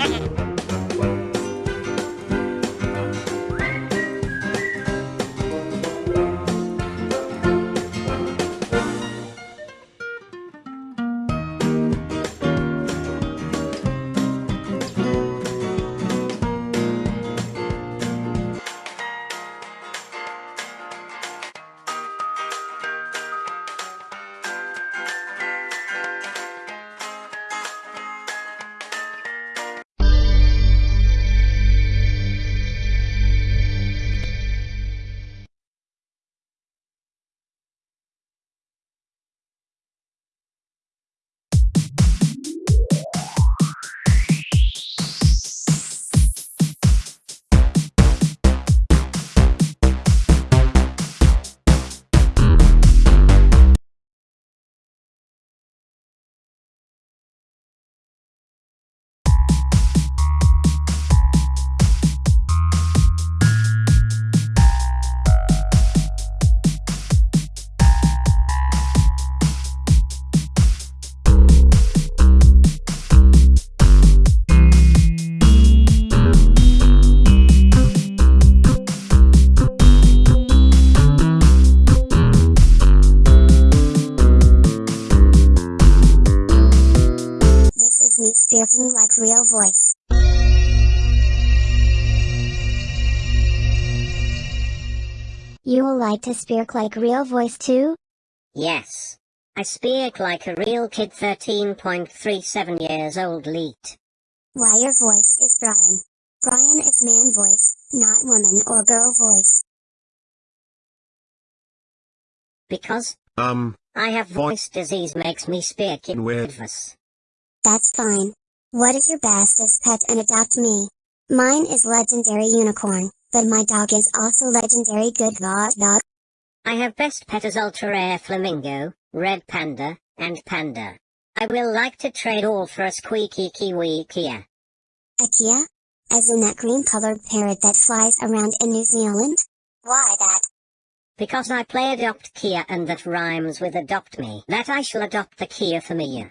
Ha ha ha! Speaking like real voice. You will like to speak like real voice too? Yes. I speak like a real kid 13.37 years old leet. Why your voice is Brian. Brian is man voice, not woman or girl voice. Because, Um, I have voice disease makes me speak in weird voice. That's fine. What is your bestest pet and adopt me? Mine is legendary unicorn, but my dog is also legendary good dog dog. I have best pet as ultra rare flamingo, red panda, and panda. I will like to trade all for a squeaky kiwi kea. A Kea? As in that green colored parrot that flies around in New Zealand? Why that? Because I play adopt Kea and that rhymes with adopt me, that I shall adopt the Kea for me.